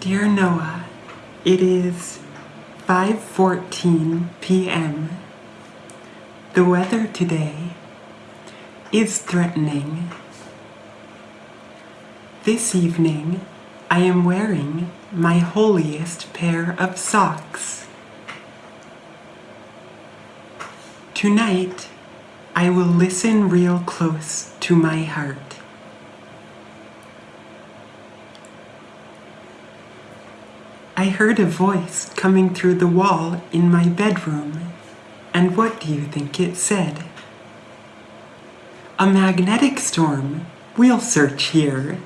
Dear Noah, it is 5:14 p.m. The weather today is threatening. This evening, I am wearing my holiest pair of socks. Tonight, I will listen real close to my heart. I heard a voice coming through the wall in my bedroom. And what do you think it said? A magnetic storm. We'll search here.